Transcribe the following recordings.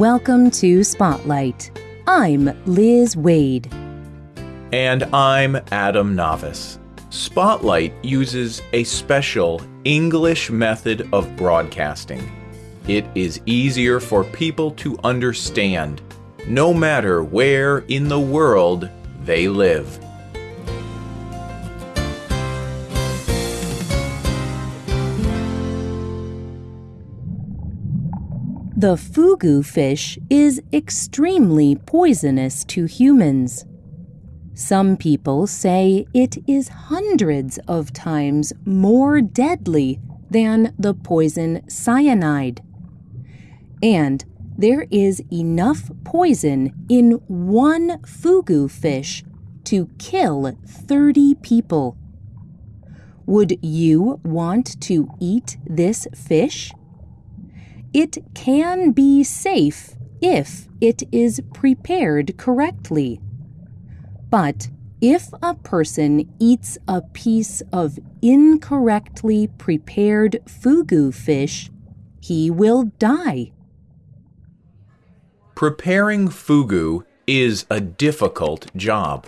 Welcome to Spotlight. I'm Liz Waid. And I'm Adam Navis. Spotlight uses a special English method of broadcasting. It is easier for people to understand, no matter where in the world they live. The fugu fish is extremely poisonous to humans. Some people say it is hundreds of times more deadly than the poison cyanide. And there is enough poison in one fugu fish to kill 30 people. Would you want to eat this fish? It can be safe if it is prepared correctly. But if a person eats a piece of incorrectly prepared fugu fish, he will die. Preparing fugu is a difficult job.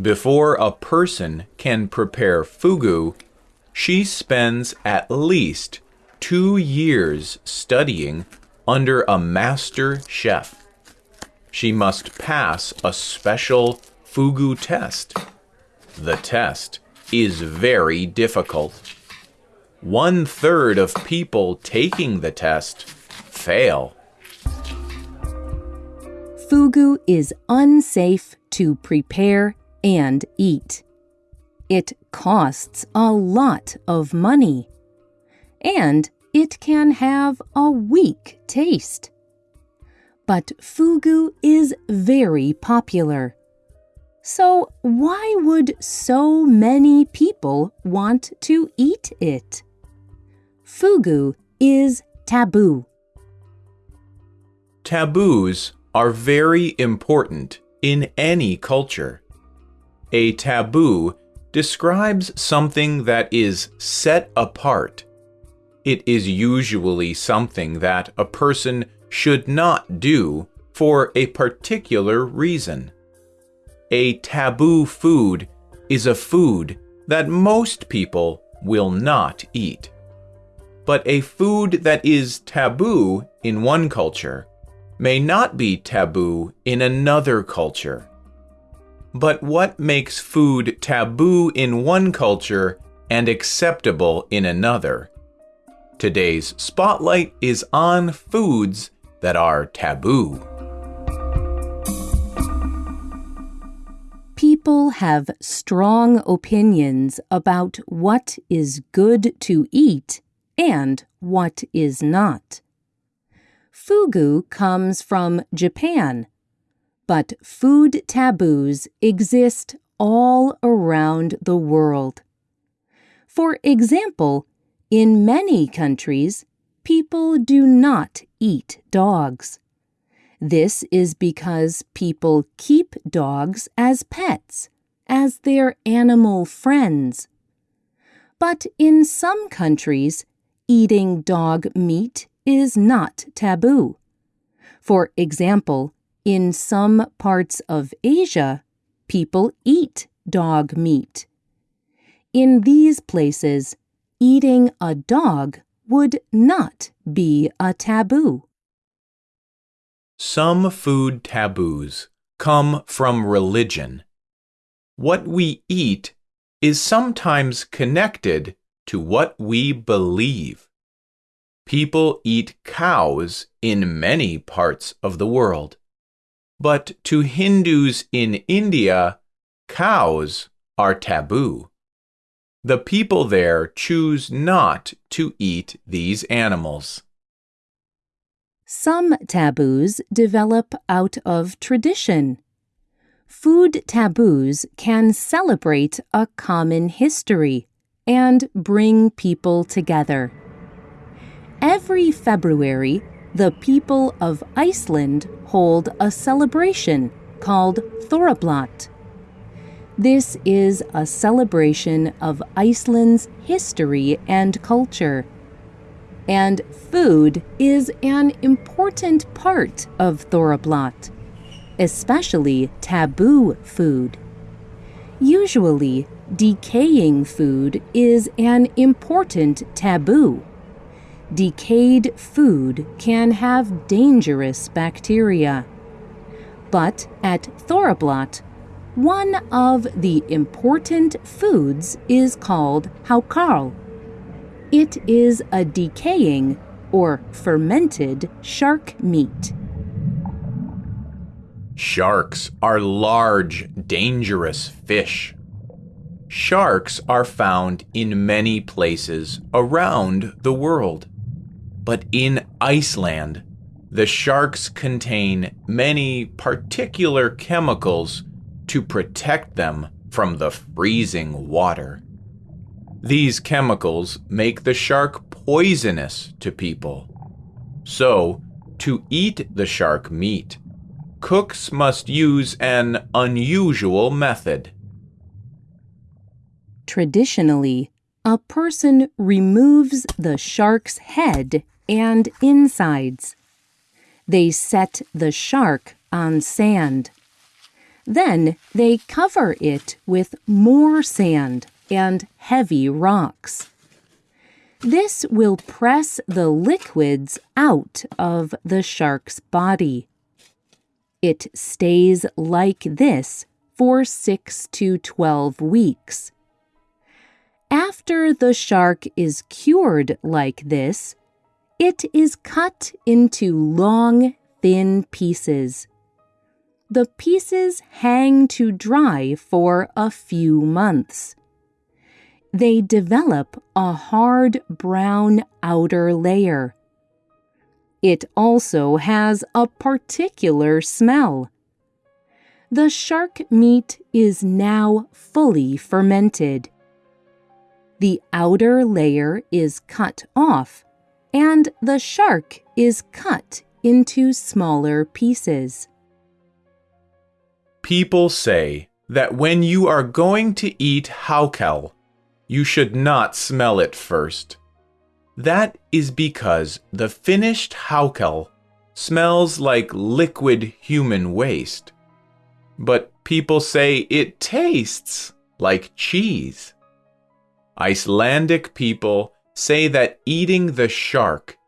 Before a person can prepare fugu, she spends at least two years studying under a master chef. She must pass a special fugu test. The test is very difficult. One third of people taking the test fail. Fugu is unsafe to prepare and eat. It costs a lot of money and it can have a weak taste. But fugu is very popular. So, why would so many people want to eat it? Fugu is taboo. Taboos are very important in any culture. A taboo describes something that is set apart it is usually something that a person should not do for a particular reason. A taboo food is a food that most people will not eat. But a food that is taboo in one culture may not be taboo in another culture. But what makes food taboo in one culture and acceptable in another? Today's spotlight is on foods that are taboo. People have strong opinions about what is good to eat and what is not. Fugu comes from Japan, but food taboos exist all around the world. For example, in many countries, people do not eat dogs. This is because people keep dogs as pets, as their animal friends. But in some countries, eating dog meat is not taboo. For example, in some parts of Asia, people eat dog meat. In these places, eating a dog would not be a taboo. Some food taboos come from religion. What we eat is sometimes connected to what we believe. People eat cows in many parts of the world. But to Hindus in India, cows are taboo. The people there choose not to eat these animals. Some taboos develop out of tradition. Food taboos can celebrate a common history and bring people together. Every February, the people of Iceland hold a celebration called Thorrablot. This is a celebration of Iceland's history and culture. and food is an important part of Thorrablot, especially taboo food. Usually, decaying food is an important taboo. Decayed food can have dangerous bacteria. But at Thorrablot, one of the important foods is called hakarl. It is a decaying or fermented shark meat. Sharks are large, dangerous fish. Sharks are found in many places around the world. But in Iceland, the sharks contain many particular chemicals to protect them from the freezing water. These chemicals make the shark poisonous to people. So, to eat the shark meat, cooks must use an unusual method. Traditionally, a person removes the shark's head and insides. They set the shark on sand. Then they cover it with more sand and heavy rocks. This will press the liquids out of the shark's body. It stays like this for 6 to 12 weeks. After the shark is cured like this, it is cut into long, thin pieces. The pieces hang to dry for a few months. They develop a hard brown outer layer. It also has a particular smell. The shark meat is now fully fermented. The outer layer is cut off, and the shark is cut into smaller pieces. People say that when you are going to eat hakarl, you should not smell it first. That is because the finished hakarl smells like liquid human waste. But people say it tastes like cheese. Icelandic people say that eating the shark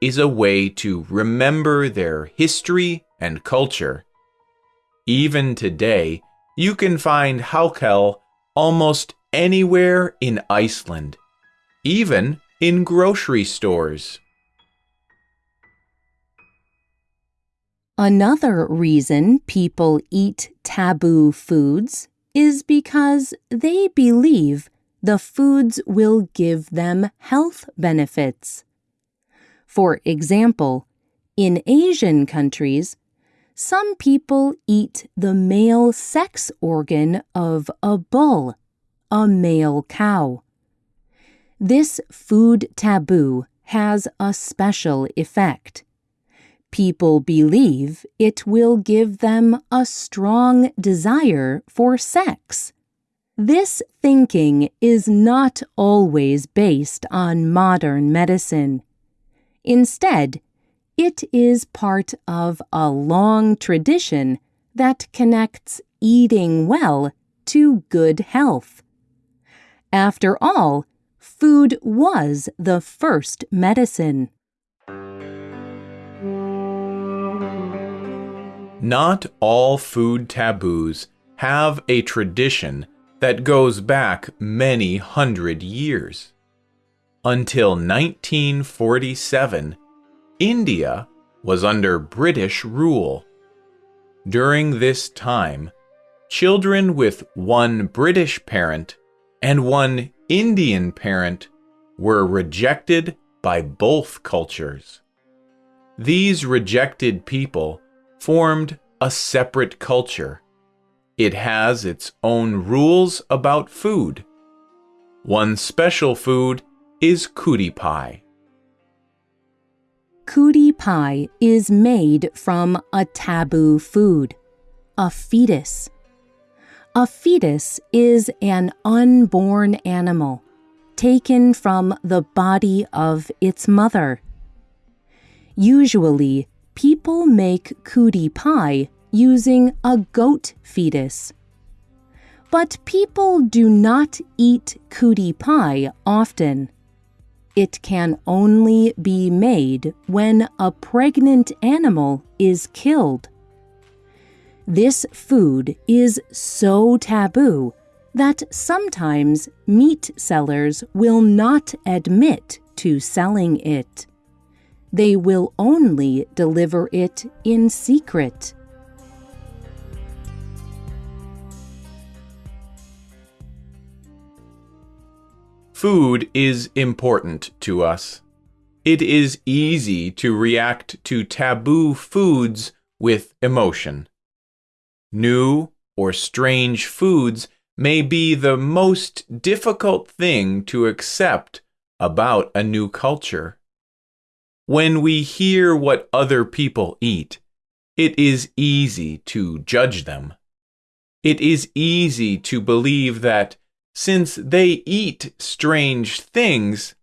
is a way to remember their history and culture. Even today, you can find hakarl almost anywhere in Iceland, even in grocery stores. Another reason people eat taboo foods is because they believe the foods will give them health benefits. For example, in Asian countries, some people eat the male sex organ of a bull, a male cow. This food taboo has a special effect. People believe it will give them a strong desire for sex. This thinking is not always based on modern medicine. Instead, it is part of a long tradition that connects eating well to good health. After all, food was the first medicine. Not all food taboos have a tradition that goes back many hundred years. Until 1947, India was under British rule. During this time, children with one British parent and one Indian parent were rejected by both cultures. These rejected people formed a separate culture. It has its own rules about food. One special food is kudi pie. Kudi pie is made from a taboo food, a fetus. A fetus is an unborn animal, taken from the body of its mother. Usually, people make cootie pie using a goat fetus. But people do not eat cootie pie often. It can only be made when a pregnant animal is killed. This food is so taboo that sometimes meat sellers will not admit to selling it. They will only deliver it in secret. Food is important to us. It is easy to react to taboo foods with emotion. New or strange foods may be the most difficult thing to accept about a new culture. When we hear what other people eat, it is easy to judge them. It is easy to believe that since they eat strange things,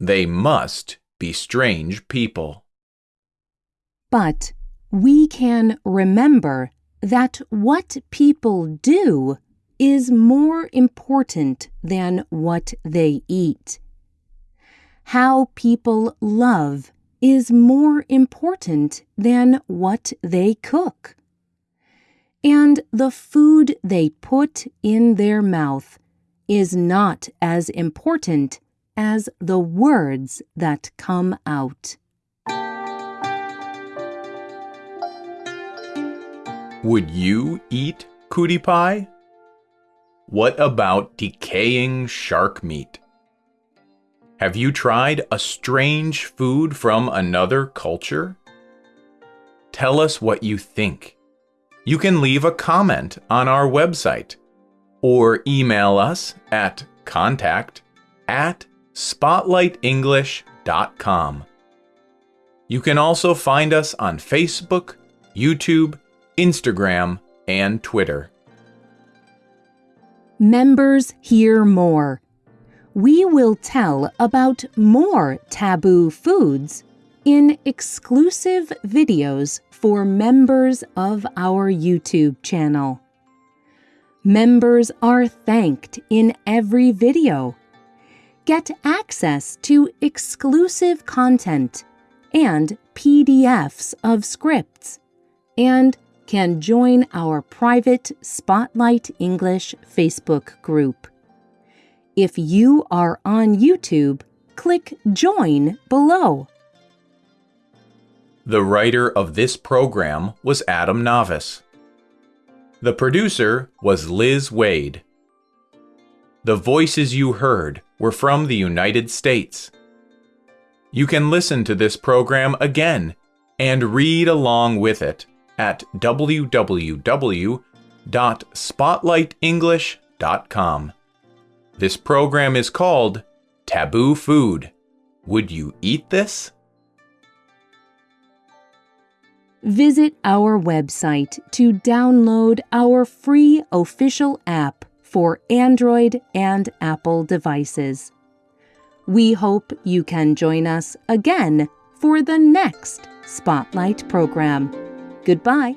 they must be strange people. But we can remember that what people do is more important than what they eat. How people love is more important than what they cook. And the food they put in their mouth is not as important as the words that come out. Would you eat cootie pie? What about decaying shark meat? Have you tried a strange food from another culture? Tell us what you think. You can leave a comment on our website or email us at contact at spotlightenglish.com. You can also find us on Facebook, YouTube, Instagram, and Twitter. Members hear more. We will tell about more taboo foods in exclusive videos for members of our YouTube channel. Members are thanked in every video. Get access to exclusive content and PDFs of scripts, and can join our private Spotlight English Facebook group. If you are on YouTube, click Join below. The writer of this program was Adam Navis. The producer was Liz Waid. The voices you heard were from the United States. You can listen to this program again and read along with it at www.spotlightenglish.com. This program is called Taboo Food. Would you eat this? Visit our website to download our free official app for Android and Apple devices. We hope you can join us again for the next Spotlight program. Goodbye.